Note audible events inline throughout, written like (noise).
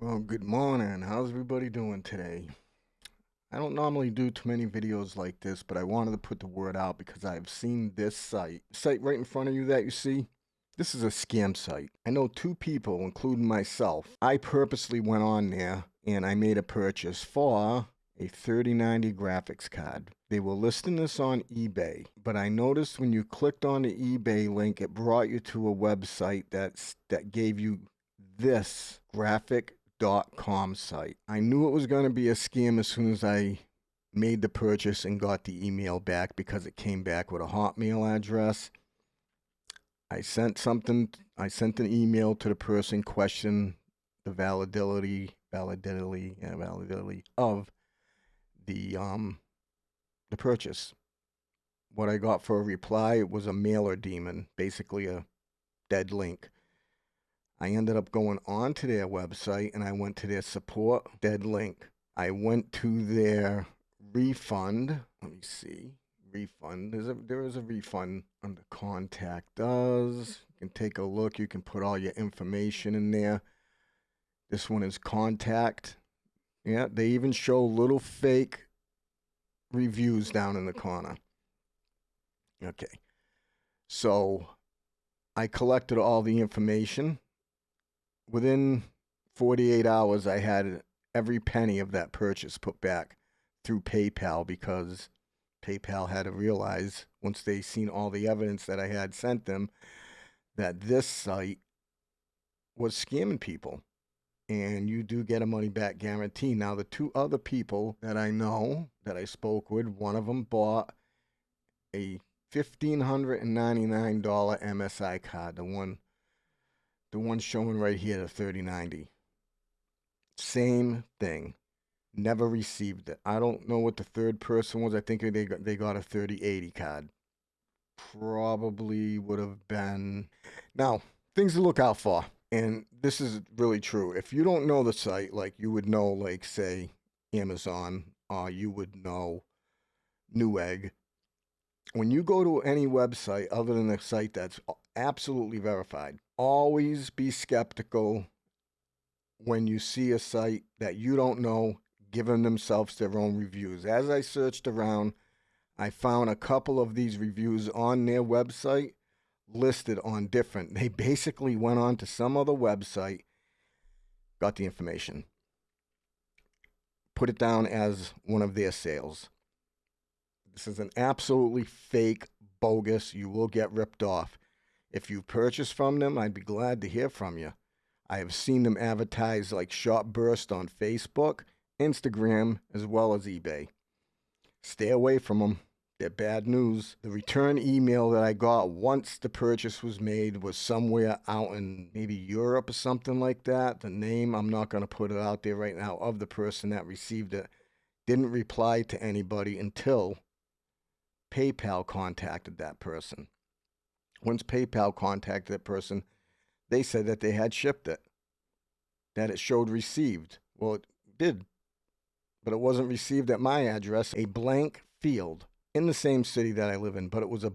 Well, good morning. How's everybody doing today? I don't normally do too many videos like this, but I wanted to put the word out because I've seen this site. Site right in front of you that you see? This is a scam site. I know two people, including myself. I purposely went on there and I made a purchase for a 3090 graphics card. They were listing this on eBay, but I noticed when you clicked on the eBay link, it brought you to a website that's that gave you this graphic.com site. I knew it was going to be a scam as soon as I made the purchase and got the email back because it came back with a Hotmail address. I sent something, I sent an email to the person question the validity, validity, yeah, validity of the um the purchase. What I got for a reply was a mailer daemon, basically a dead link. I ended up going onto their website and I went to their support dead link. I went to their refund. Let me see. Refund. There's a there is a refund under contact us. You can take a look. You can put all your information in there. This one is contact. Yeah, they even show little fake reviews down in the corner. Okay. So I collected all the information. Within 48 hours, I had every penny of that purchase put back through PayPal because PayPal had to realize once they seen all the evidence that I had sent them that this site was scamming people and you do get a money back guarantee. Now, the two other people that I know that I spoke with, one of them bought a fifteen hundred and ninety nine dollar MSI card, the one, the one showing right here, the thirty ninety. Same thing. Never received it. I don't know what the third person was. I think they got they got a thirty eighty card. Probably would have been. Now things to look out for and this is really true. If you don't know the site, like you would know, like say Amazon, uh, you would know Newegg. When you go to any website other than a site that's absolutely verified, always be skeptical when you see a site that you don't know giving themselves their own reviews. As I searched around, I found a couple of these reviews on their website listed on different. They basically went on to some other website, got the information, put it down as one of their sales. This is an absolutely fake, bogus. You will get ripped off. If you've purchased from them, I'd be glad to hear from you. I have seen them advertised like Shop Burst on Facebook, Instagram, as well as eBay. Stay away from them. They're bad news. The return email that I got once the purchase was made was somewhere out in maybe Europe or something like that. The name, I'm not going to put it out there right now, of the person that received it didn't reply to anybody until PayPal contacted that person. Once PayPal contacted that person, they said that they had shipped it, that it showed received. Well, it did, but it wasn't received at my address, a blank field in the same city that I live in, but it was a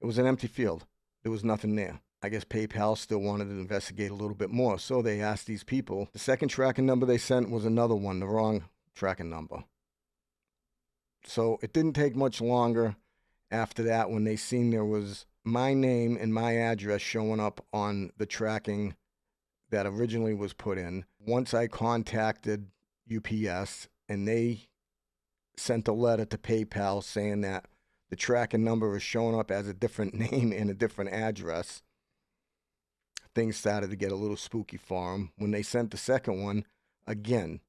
it was an empty field. There was nothing there. I guess PayPal still wanted to investigate a little bit more, so they asked these people. The second tracking number they sent was another one, the wrong tracking number. So it didn't take much longer after that when they seen there was my name and my address showing up on the tracking that originally was put in. Once I contacted UPS and they sent a letter to PayPal saying that the tracking number is showing up as a different (laughs) name and a different address. Things started to get a little spooky for them. When they sent the second one, again,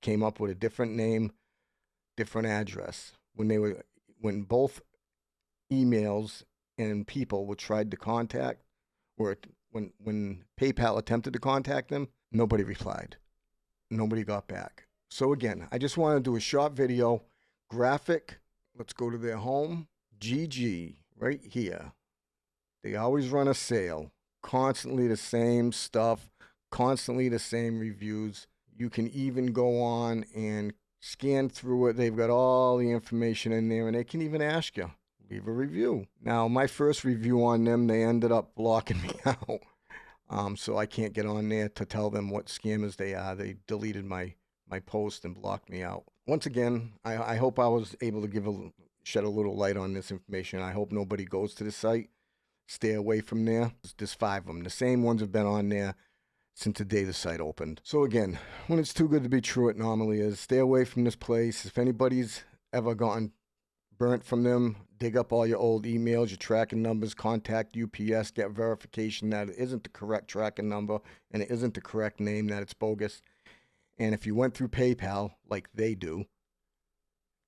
came up with a different name, different address. When they were, when both emails and people were tried to contact, or when when PayPal attempted to contact them, nobody replied. Nobody got back. So again, I just want to do a short video, graphic. Let's go to their home. GG, right here. They always run a sale. Constantly the same stuff, constantly the same reviews. You can even go on and scan through it. They've got all the information in there and they can even ask you, leave a review. Now, my first review on them, they ended up blocking (laughs) me out. Um, so I can't get on there to tell them what scammers they are. They deleted my my post and blocked me out. Once again, I, I hope I was able to give a shed a little light on this information. I hope nobody goes to the site. Stay away from there. There's five of them. The same ones have been on there since the day the site opened. So again, when it's too good to be true, it normally is. Stay away from this place. If anybody's ever gotten burnt from them, dig up all your old emails, your tracking numbers, contact UPS, get verification that it isn't the correct tracking number and it isn't the correct name, that it's bogus. And if you went through PayPal like they do,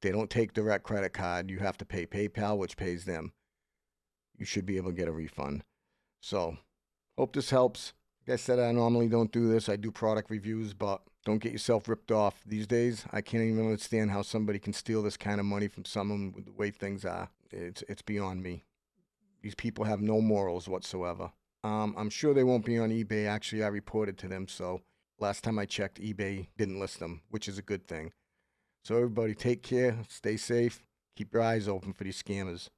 they don't take direct credit card. You have to pay PayPal, which pays them. You should be able to get a refund. So, hope this helps. Like I said, I normally don't do this. I do product reviews, but don't get yourself ripped off. These days, I can't even understand how somebody can steal this kind of money from someone with the way things are. It's it's beyond me. These people have no morals whatsoever. Um, I'm sure they won't be on eBay. Actually, I reported to them, so last time I checked, eBay didn't list them, which is a good thing. So everybody, take care, stay safe, keep your eyes open for these scammers.